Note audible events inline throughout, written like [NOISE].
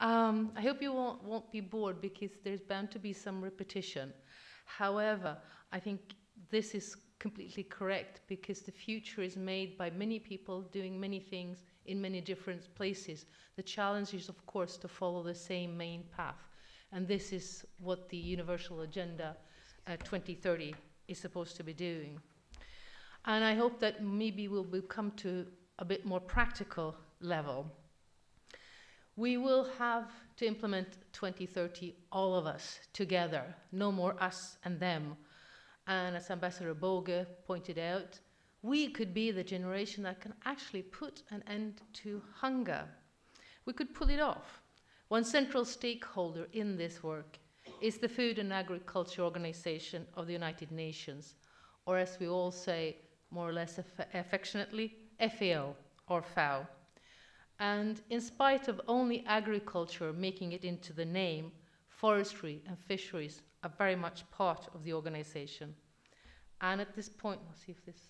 Um, I hope you won't, won't be bored because there's bound to be some repetition. However, I think this is completely correct because the future is made by many people doing many things in many different places. The challenge is, of course, to follow the same main path. And this is what the Universal Agenda uh, 2030 is supposed to be doing. And I hope that maybe we'll, we'll come to a bit more practical level. We will have to implement 2030, all of us together, no more us and them. And as Ambassador Boge pointed out, we could be the generation that can actually put an end to hunger. We could pull it off. One central stakeholder in this work is the Food and Agriculture Organization of the United Nations, or as we all say more or less aff affectionately, FAO or FAO. And in spite of only agriculture making it into the name, forestry and fisheries are very much part of the organization. And at this point, let's see if this,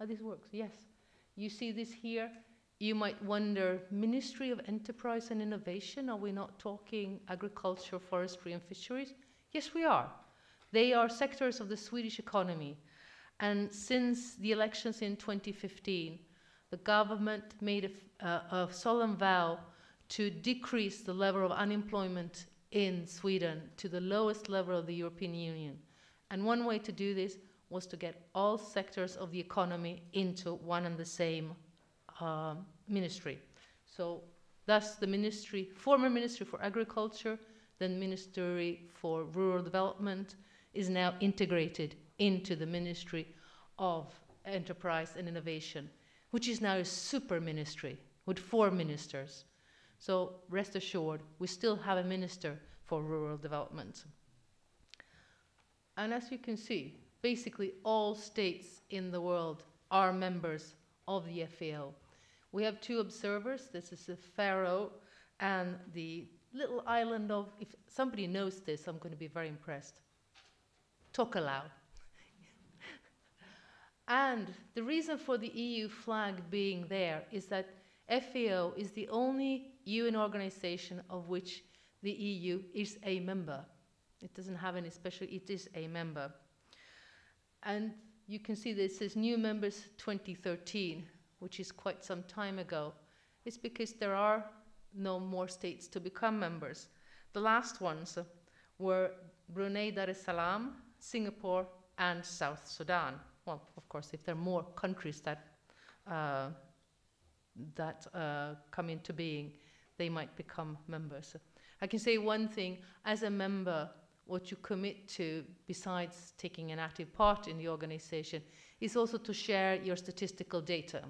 oh, this works, yes. You see this here, you might wonder, Ministry of Enterprise and Innovation, are we not talking agriculture, forestry and fisheries? Yes, we are. They are sectors of the Swedish economy. And since the elections in 2015, the government made a, uh, a solemn vow to decrease the level of unemployment in Sweden to the lowest level of the European Union. And one way to do this was to get all sectors of the economy into one and the same uh, ministry. So thus the ministry, former Ministry for Agriculture, then Ministry for Rural Development, is now integrated into the Ministry of Enterprise and Innovation which is now a super ministry with four ministers. So rest assured, we still have a minister for rural development. And as you can see, basically all states in the world are members of the FAO. We have two observers, this is the Faroe and the little island of, if somebody knows this, I'm going to be very impressed, Tokelau. And the reason for the EU flag being there is that FAO is the only UN organization of which the EU is a member. It doesn't have any special, it is a member. And you can see that this says new members 2013, which is quite some time ago. It's because there are no more states to become members. The last ones were Brunei Darussalam, Singapore, and South Sudan well, of course, if there are more countries that uh, that uh, come into being, they might become members. I can say one thing, as a member, what you commit to, besides taking an active part in the organization, is also to share your statistical data,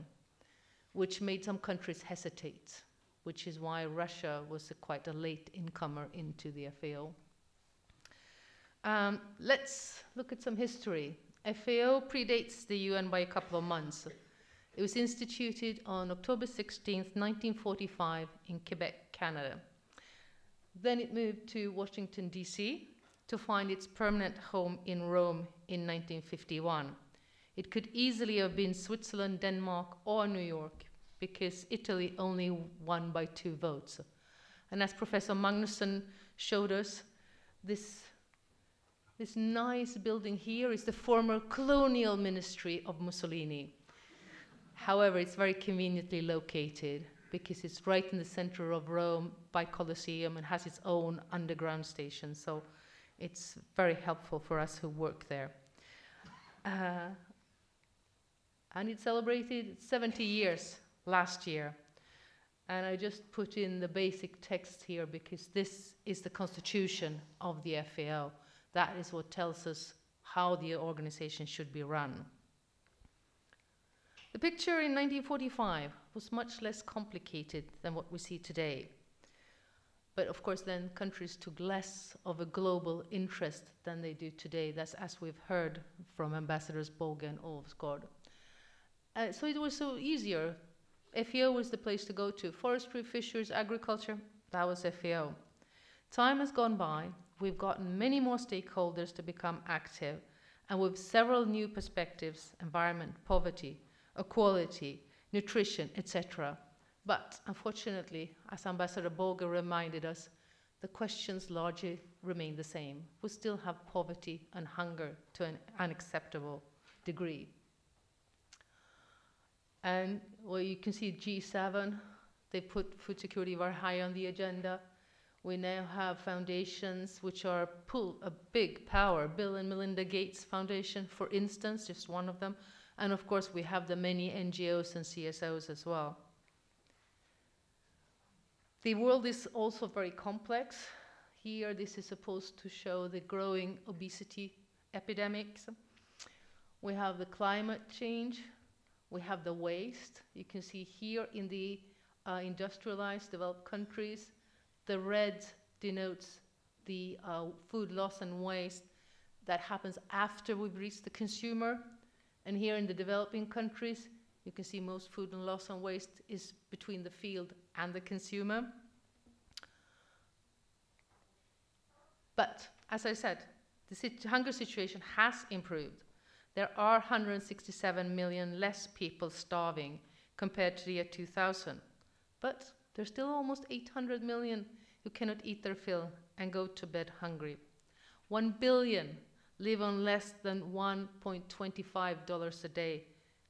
which made some countries hesitate, which is why Russia was a quite a late incomer into the FAO. Um, let's look at some history. FAO predates the UN by a couple of months. It was instituted on October 16, 1945 in Quebec, Canada. Then it moved to Washington, D.C. to find its permanent home in Rome in 1951. It could easily have been Switzerland, Denmark, or New York because Italy only won by two votes. And as Professor Magnusson showed us, this this nice building here is the former colonial ministry of Mussolini. However, it's very conveniently located because it's right in the center of Rome by Colosseum and has its own underground station. So it's very helpful for us who work there. Uh, and it celebrated 70 years last year. And I just put in the basic text here because this is the constitution of the FAO. That is what tells us how the organization should be run. The picture in 1945 was much less complicated than what we see today. But of course, then countries took less of a global interest than they do today. That's as we've heard from Ambassadors Boge and Olofsgård. Uh, so it was so easier. FAO was the place to go to. Forestry, fisheries, agriculture, that was FAO. Time has gone by, we've gotten many more stakeholders to become active, and with several new perspectives, environment, poverty, equality, nutrition, etc., But unfortunately, as Ambassador Boger reminded us, the questions largely remain the same. We still have poverty and hunger to an unacceptable degree. And well, you can see G7, they put food security very high on the agenda. We now have foundations which are pull a big power. Bill and Melinda Gates Foundation, for instance, just one of them. And of course, we have the many NGOs and CSOs as well. The world is also very complex. Here, this is supposed to show the growing obesity epidemics. We have the climate change. We have the waste. You can see here in the uh, industrialized developed countries, the red denotes the uh, food loss and waste that happens after we've reached the consumer. And here in the developing countries, you can see most food and loss and waste is between the field and the consumer. But as I said, the sit hunger situation has improved. There are 167 million less people starving compared to the year 2000. But there's still almost 800 million who cannot eat their fill and go to bed hungry. 1 billion live on less than $1.25 a day,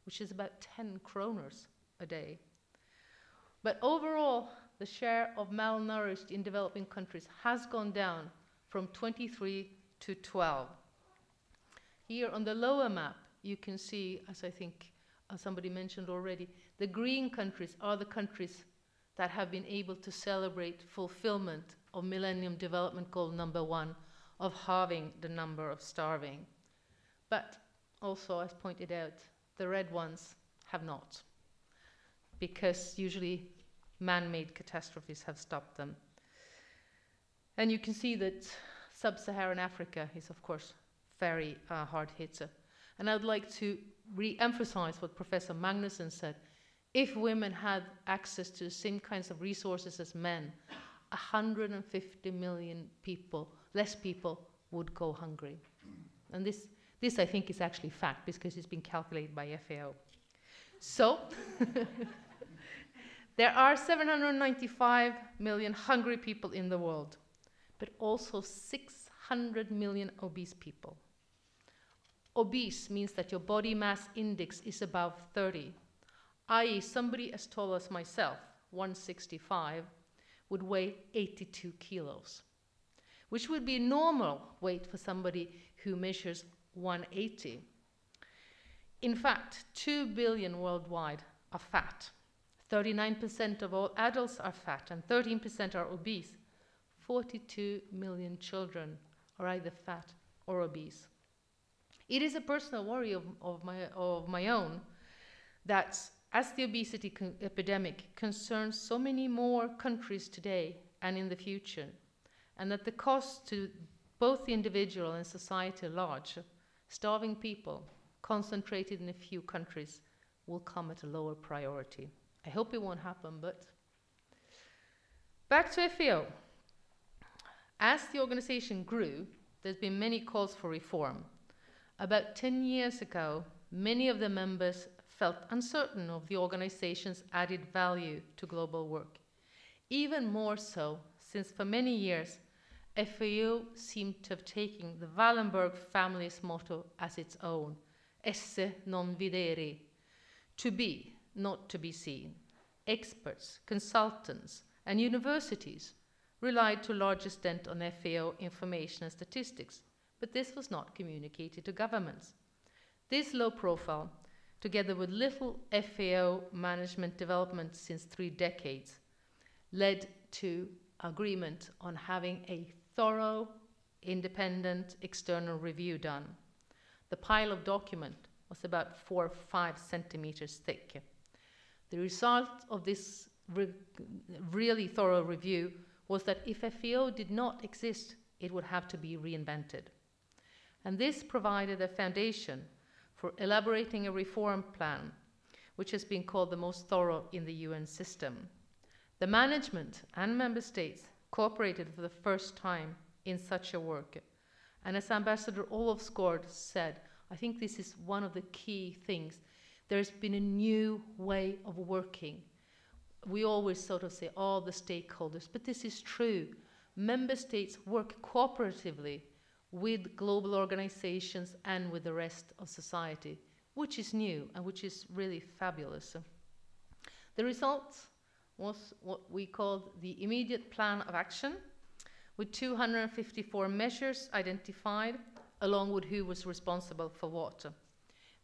which is about 10 kroners a day. But overall, the share of malnourished in developing countries has gone down from 23 to 12. Here on the lower map, you can see, as I think somebody mentioned already, the green countries are the countries that have been able to celebrate fulfillment of Millennium Development Goal number one of halving the number of starving. But also, as pointed out, the red ones have not, because usually man-made catastrophes have stopped them. And you can see that sub-Saharan Africa is, of course, very uh, hard hit. And I'd like to re-emphasize what Professor Magnusson said. If women had access to the same kinds of resources as men, 150 million people, less people, would go hungry. And this, this I think is actually fact because it's been calculated by FAO. So, [LAUGHS] there are 795 million hungry people in the world, but also 600 million obese people. Obese means that your body mass index is above 30, i.e., somebody as tall as myself, 165, would weigh 82 kilos, which would be normal weight for somebody who measures 180. In fact, 2 billion worldwide are fat. 39% of all adults are fat and 13% are obese. 42 million children are either fat or obese. It is a personal worry of, of, my, of my own that as the obesity epidemic concerns so many more countries today and in the future, and that the cost to both the individual and society at large, starving people concentrated in a few countries will come at a lower priority. I hope it won't happen, but back to FAO. As the organization grew, there's been many calls for reform. About 10 years ago, many of the members felt uncertain of the organization's added value to global work. Even more so, since for many years, FAO seemed to have taken the Wallenberg family's motto as its own, esse non videri, to be, not to be seen. Experts, consultants, and universities relied to a large extent on FAO information and statistics, but this was not communicated to governments. This low profile, together with little FAO management development since three decades, led to agreement on having a thorough, independent external review done. The pile of document was about four or five centimeters thick. The result of this re really thorough review was that if FAO did not exist, it would have to be reinvented and this provided a foundation for elaborating a reform plan, which has been called the most thorough in the UN system. The management and member states cooperated for the first time in such a work. And as Ambassador Olofsgård said, I think this is one of the key things. There's been a new way of working. we always sort of say all the stakeholders, but this is true. Member states work cooperatively with global organizations and with the rest of society, which is new and which is really fabulous. The result was what we called the immediate plan of action, with 254 measures identified, along with who was responsible for what.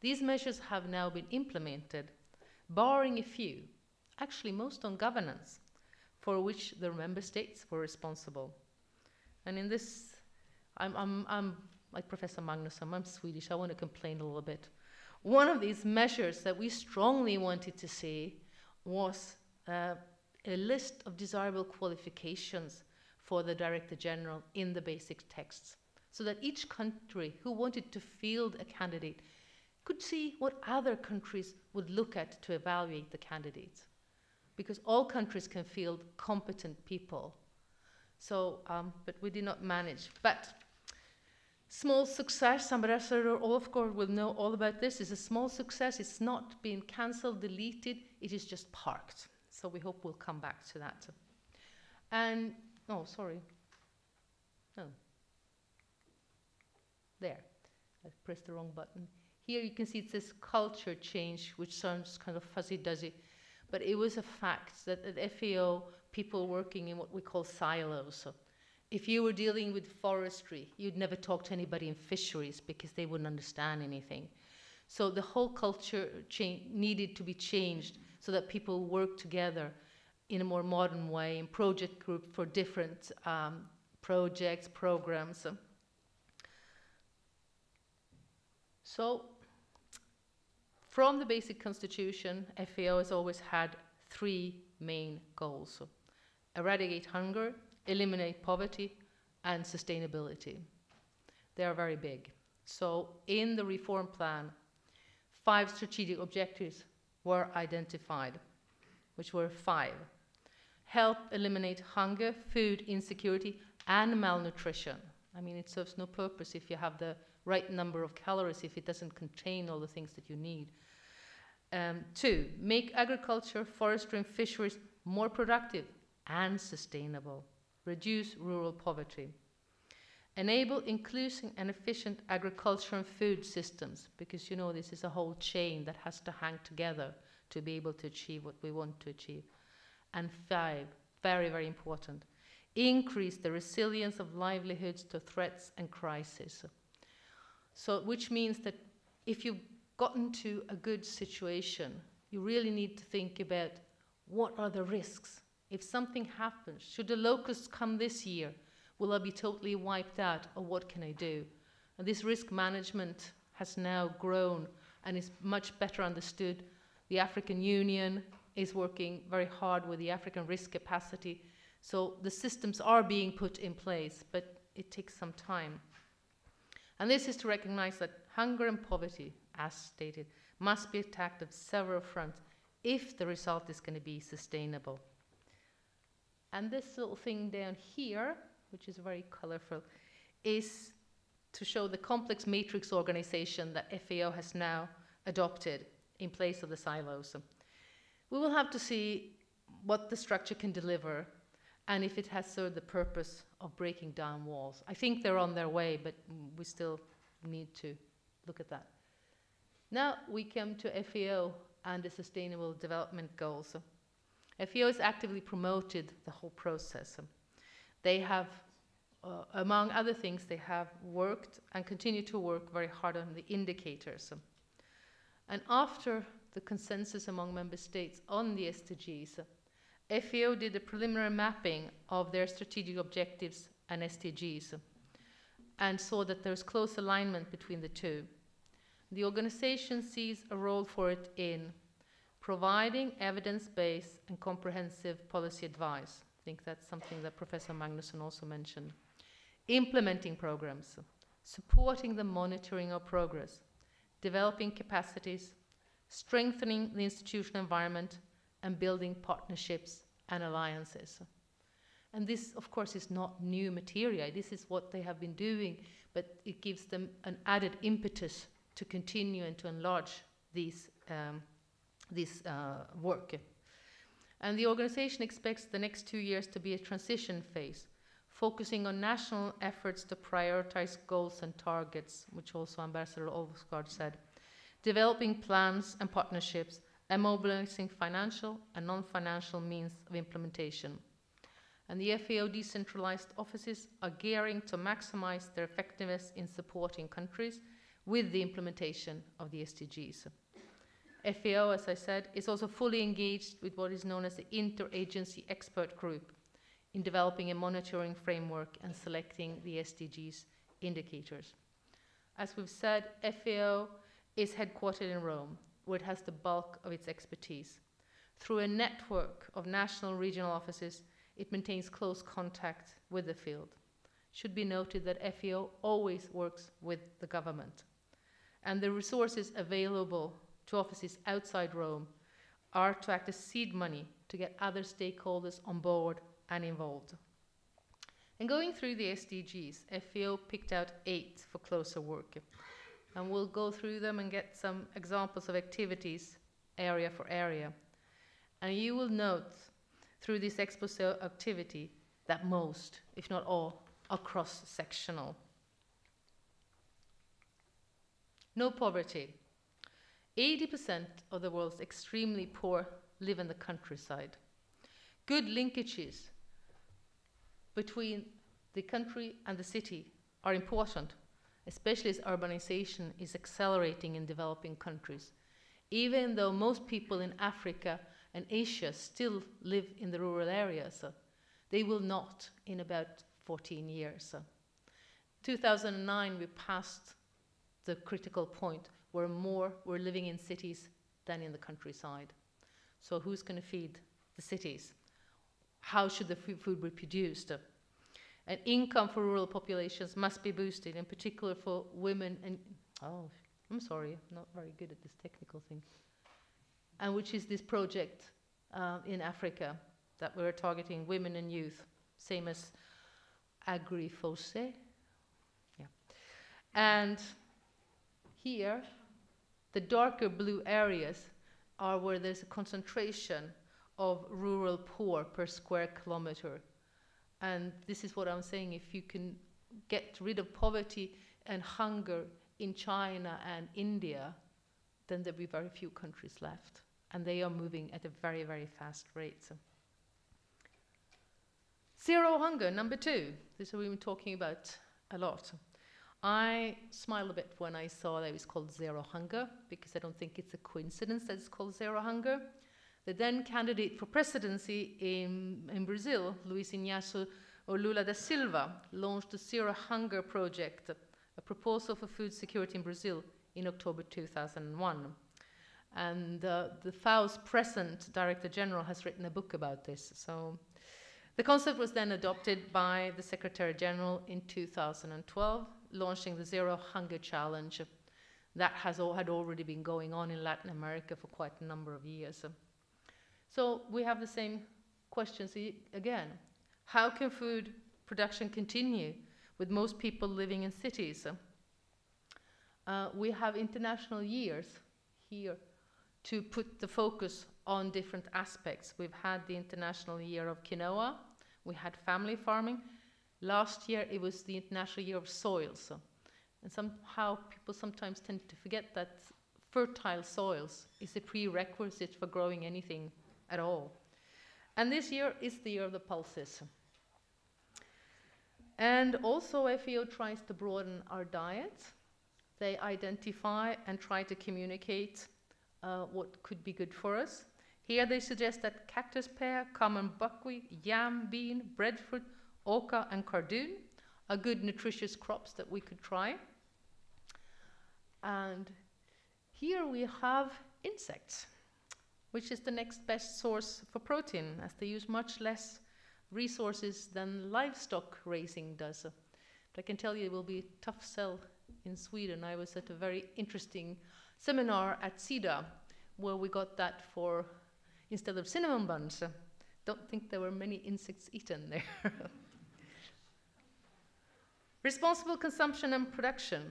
These measures have now been implemented, barring a few, actually most on governance, for which the member states were responsible. And in this, I'm, I'm, I'm like Professor Magnusson, I'm Swedish, I want to complain a little bit. One of these measures that we strongly wanted to see was uh, a list of desirable qualifications for the Director General in the basic texts, so that each country who wanted to field a candidate could see what other countries would look at to evaluate the candidates. Because all countries can field competent people. So, um, but we did not manage. But small success, Ambassador Olofsgård will know all about this, is a small success. It's not been cancelled, deleted, it is just parked. So we hope we'll come back to that. And, oh, sorry. No. There. I pressed the wrong button. Here you can see it says culture change, which sounds kind of fuzzy-duzzy. But it was a fact that at FAO, people working in what we call silos. So if you were dealing with forestry, you'd never talk to anybody in fisheries because they wouldn't understand anything. So the whole culture needed to be changed so that people work together in a more modern way in project group for different um, projects, programs. So from the basic constitution, FAO has always had three main goals. Eradicate hunger, eliminate poverty, and sustainability. They are very big. So in the reform plan, five strategic objectives were identified, which were five. Help eliminate hunger, food insecurity, and malnutrition. I mean, it serves no purpose if you have the right number of calories if it doesn't contain all the things that you need. Um, two, make agriculture, forestry, and fisheries more productive and sustainable. Reduce rural poverty. Enable inclusive and efficient agriculture and food systems, because you know this is a whole chain that has to hang together to be able to achieve what we want to achieve. And five, very, very important, increase the resilience of livelihoods to threats and crises. So, which means that if you've gotten to a good situation, you really need to think about what are the risks? If something happens, should the locusts come this year, will I be totally wiped out, or what can I do? And this risk management has now grown and is much better understood. The African Union is working very hard with the African risk capacity. So the systems are being put in place, but it takes some time. And this is to recognize that hunger and poverty, as stated, must be attacked on several fronts if the result is going to be sustainable. And this little thing down here which is very colorful, is to show the complex matrix organization that FAO has now adopted in place of the silos. We will have to see what the structure can deliver and if it has served the purpose of breaking down walls. I think they're on their way, but we still need to look at that. Now we come to FAO and the Sustainable Development Goals. FAO has actively promoted the whole process. They have, uh, among other things, they have worked and continue to work very hard on the indicators. And after the consensus among member states on the SDGs, FAO did a preliminary mapping of their strategic objectives and SDGs and saw that there's close alignment between the two. The organization sees a role for it in providing evidence-based and comprehensive policy advice, I think that's something that Professor Magnusson also mentioned. Implementing programs, supporting the monitoring of progress, developing capacities, strengthening the institutional environment, and building partnerships and alliances. And this, of course, is not new material. This is what they have been doing, but it gives them an added impetus to continue and to enlarge these, um, this uh, work. And the organization expects the next two years to be a transition phase, focusing on national efforts to prioritize goals and targets, which also Ambassador Olsgaard said, developing plans and partnerships, and mobilizing financial and non financial means of implementation. And the FAO decentralized offices are gearing to maximize their effectiveness in supporting countries with the implementation of the SDGs. FAO, as I said, is also fully engaged with what is known as the Interagency Expert Group in developing a monitoring framework and selecting the SDGs indicators. As we've said, FAO is headquartered in Rome, where it has the bulk of its expertise. Through a network of national regional offices, it maintains close contact with the field. Should be noted that FAO always works with the government. And the resources available to offices outside Rome are to act as seed money to get other stakeholders on board and involved. And going through the SDGs, FAO picked out eight for closer work. And we'll go through them and get some examples of activities area for area. And you will note through this expose activity that most, if not all, are cross sectional. No poverty. 80% of the world's extremely poor live in the countryside. Good linkages between the country and the city are important, especially as urbanization is accelerating in developing countries. Even though most people in Africa and Asia still live in the rural areas, uh, they will not in about 14 years. Uh. 2009, we passed the critical point where more were living in cities than in the countryside. So who's going to feed the cities? How should the food be produced? And income for rural populations must be boosted, in particular for women and, oh, I'm sorry, I'm not very good at this technical thing. And which is this project uh, in Africa that we're targeting women and youth, same as AgriFoSe. Yeah. And here, the darker blue areas are where there's a concentration of rural poor per square kilometer. And this is what I'm saying if you can get rid of poverty and hunger in China and India, then there'll be very few countries left. And they are moving at a very, very fast rate. So. Zero hunger, number two. This is what we've been talking about a lot. I smiled a bit when I saw that it was called Zero Hunger because I don't think it's a coincidence that it's called Zero Hunger. The then candidate for presidency in, in Brazil, Luiz Inácio Lula da Silva, launched the Zero Hunger Project, a proposal for food security in Brazil, in October 2001. And uh, the FAO's present Director General has written a book about this. So the concept was then adopted by the Secretary General in 2012 launching the Zero Hunger Challenge. That has all, had already been going on in Latin America for quite a number of years. So we have the same questions again. How can food production continue with most people living in cities? Uh, we have international years here to put the focus on different aspects. We've had the International Year of Quinoa, we had family farming, Last year it was the International Year of Soils. And somehow people sometimes tend to forget that fertile soils is a prerequisite for growing anything at all. And this year is the year of the pulses. And also FAO tries to broaden our diet. They identify and try to communicate uh, what could be good for us. Here they suggest that cactus pear, common buckwheat, yam, bean, breadfruit, Oca and cardoon are good nutritious crops that we could try. And here we have insects, which is the next best source for protein, as they use much less resources than livestock raising does. But I can tell you it will be a tough sell in Sweden. I was at a very interesting seminar at SIDA where we got that for instead of cinnamon buns. Don't think there were many insects eaten there. [LAUGHS] Responsible consumption and production.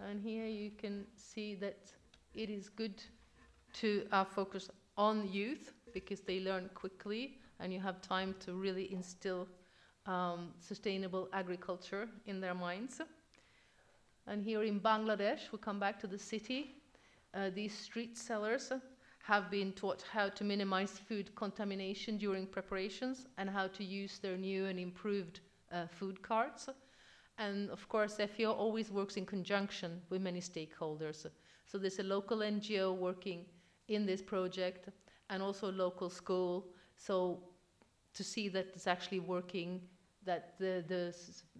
And here you can see that it is good to uh, focus on youth because they learn quickly and you have time to really instill um, sustainable agriculture in their minds. And here in Bangladesh, we come back to the city. Uh, these street sellers have been taught how to minimize food contamination during preparations and how to use their new and improved uh, food carts. And of course, FAO always works in conjunction with many stakeholders. So there's a local NGO working in this project and also a local school. So to see that it's actually working, that the, the,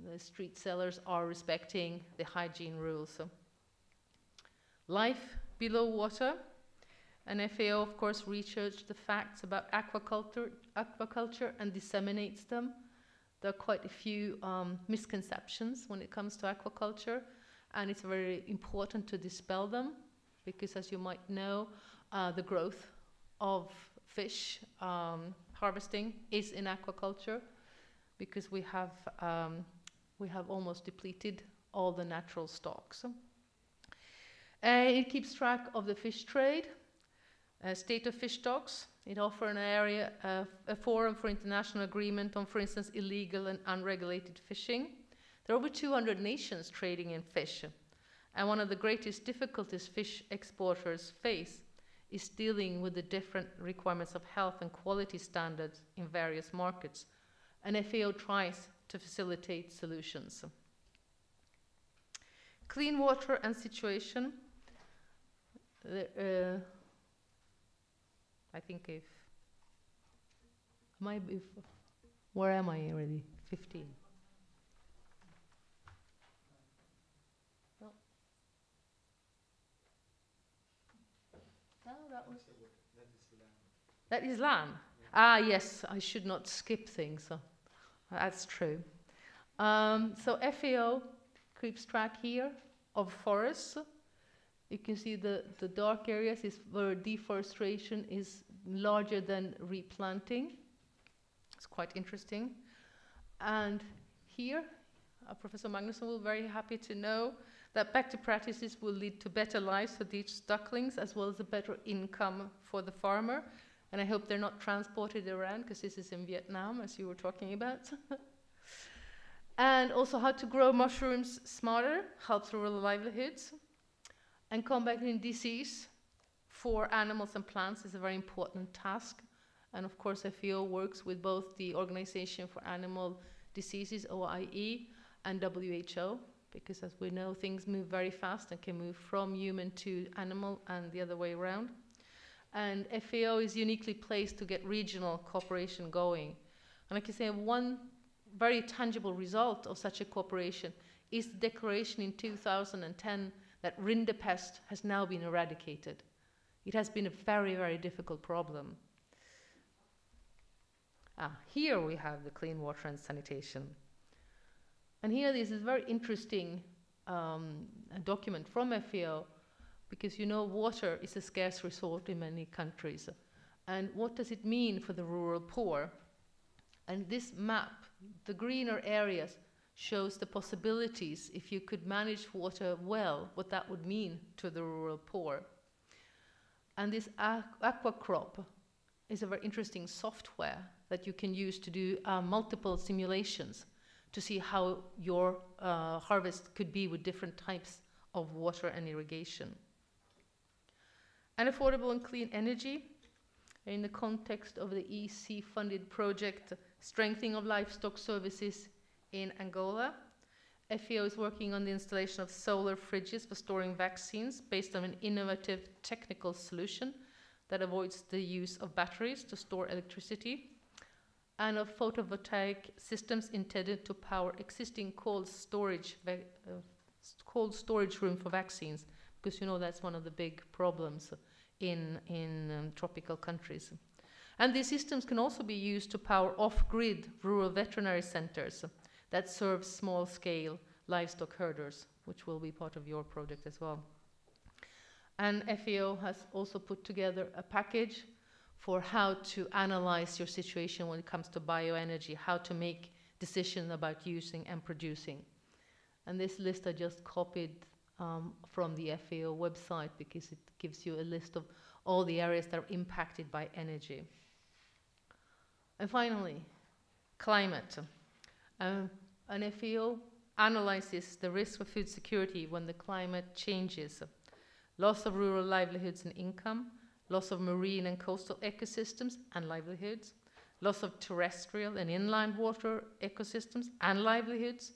the street sellers are respecting the hygiene rules. Life below water. And FAO, of course, researched the facts about aquaculture, aquaculture and disseminates them. There are quite a few um, misconceptions when it comes to aquaculture, and it's very important to dispel them because, as you might know, uh, the growth of fish um, harvesting is in aquaculture because we have, um, we have almost depleted all the natural stocks. Uh, it keeps track of the fish trade, uh, state of fish stocks. It offers an area, uh, a forum for international agreement on, for instance, illegal and unregulated fishing. There are over 200 nations trading in fish. And one of the greatest difficulties fish exporters face is dealing with the different requirements of health and quality standards in various markets. And FAO tries to facilitate solutions. Clean water and situation. Uh, I think if I if, where am I already? 15. No. No, that was. That is land. Ah, yes, I should not skip things. So that's true. Um, so FAO keeps track here of forests you can see the, the dark areas is where deforestation is larger than replanting. It's quite interesting. And here, uh, Professor Magnusson will be very happy to know that back to practices will lead to better lives for these ducklings as well as a better income for the farmer. And I hope they're not transported around because this is in Vietnam, as you were talking about. [LAUGHS] and also how to grow mushrooms smarter helps rural livelihoods. And combating disease for animals and plants is a very important task. And of course, FAO works with both the Organization for Animal Diseases, OIE, and WHO, because as we know, things move very fast and can move from human to animal and the other way around. And FAO is uniquely placed to get regional cooperation going. And I can say one very tangible result of such a cooperation is the declaration in 2010 that rinderpest has now been eradicated. It has been a very, very difficult problem. Ah, here we have the clean water and sanitation. And here this is a very interesting um, document from FAO because you know water is a scarce resource in many countries. And what does it mean for the rural poor? And this map, the greener areas, shows the possibilities if you could manage water well, what that would mean to the rural poor. And this aquacrop is a very interesting software that you can use to do uh, multiple simulations to see how your uh, harvest could be with different types of water and irrigation. And affordable and clean energy in the context of the EC funded project Strengthening of Livestock Services in Angola. FAO is working on the installation of solar fridges for storing vaccines based on an innovative technical solution that avoids the use of batteries to store electricity and of photovoltaic systems intended to power existing cold storage uh, cold storage room for vaccines because you know that's one of the big problems in in um, tropical countries and these systems can also be used to power off-grid rural veterinary centers that serves small scale livestock herders, which will be part of your project as well. And FAO has also put together a package for how to analyze your situation when it comes to bioenergy, how to make decisions about using and producing. And this list I just copied um, from the FAO website because it gives you a list of all the areas that are impacted by energy. And finally, climate. Um, an FAO analyzes the risk for food security when the climate changes. Loss of rural livelihoods and income, loss of marine and coastal ecosystems and livelihoods, loss of terrestrial and inland water ecosystems and livelihoods,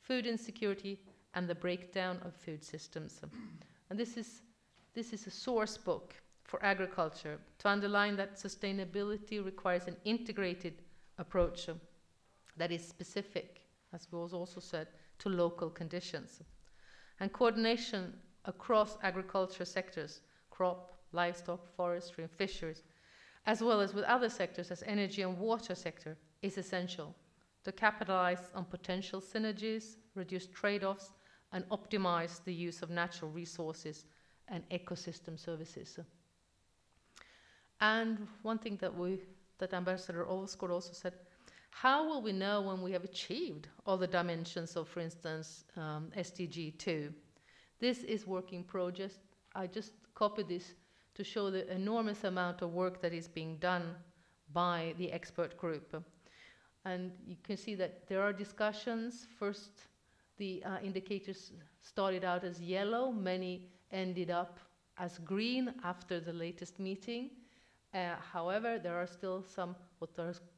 food insecurity, and the breakdown of food systems. And this is, this is a source book for agriculture to underline that sustainability requires an integrated approach that is specific, as was also said, to local conditions. And coordination across agriculture sectors, crop, livestock, forestry, and fisheries, as well as with other sectors as energy and water sector, is essential to capitalize on potential synergies, reduce trade-offs, and optimize the use of natural resources and ecosystem services. And one thing that we, that Ambassador Olsgaard also said, how will we know when we have achieved all the dimensions of, for instance, um, SDG 2? This is work in progress. I just copied this to show the enormous amount of work that is being done by the expert group. And you can see that there are discussions. First, the uh, indicators started out as yellow, many ended up as green after the latest meeting. Uh, however, there are still some what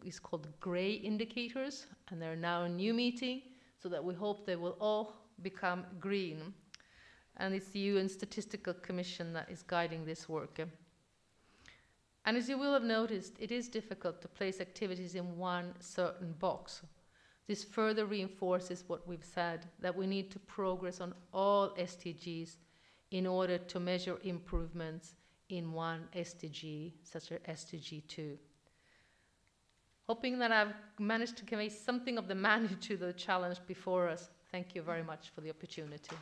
is called gray indicators, and they're now a new meeting, so that we hope they will all become green. And it's the UN Statistical Commission that is guiding this work. And as you will have noticed, it is difficult to place activities in one certain box. This further reinforces what we've said, that we need to progress on all SDGs in order to measure improvements in one SDG, such as SDG 2. Hoping that I've managed to convey something of the [LAUGHS] magnitude of the challenge before us. Thank you very much for the opportunity.